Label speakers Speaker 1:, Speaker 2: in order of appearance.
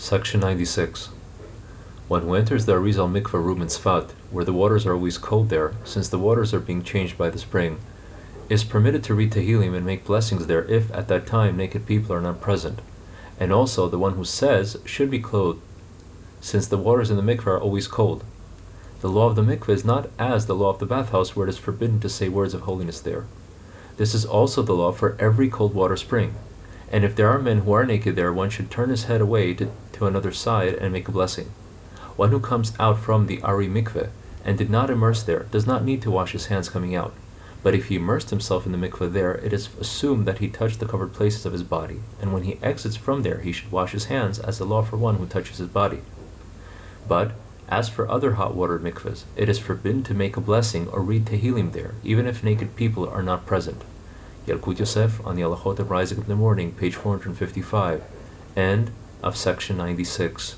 Speaker 1: Section 96. One who enters the Arizal Mikveh Rum and Sfat, where the waters are always cold there, since the waters are being changed by the spring, is permitted to read Tehillim and make blessings there if at that time naked people are not present. And also the one who says should be clothed, since the waters in the mikveh are always cold. The law of the mikveh is not as the law of the bathhouse, where it is forbidden to say words of holiness there. This is also the law for every cold water spring. And if there are men who are naked there, one should turn his head away to, to another side and make a blessing. One who comes out from the Ari mikveh and did not immerse there does not need to wash his hands coming out. But if he immersed himself in the mikveh there, it is assumed that he touched the covered places of his body, and when he exits from there, he should wash his hands as the law for one who touches his body. But as for other hot water mikvahs, it is forbidden to make a blessing or read Tehillim there, even if naked people are not present. Yalkut Yosef on the Halachot of Rising of the Morning, page 455, end of section 96.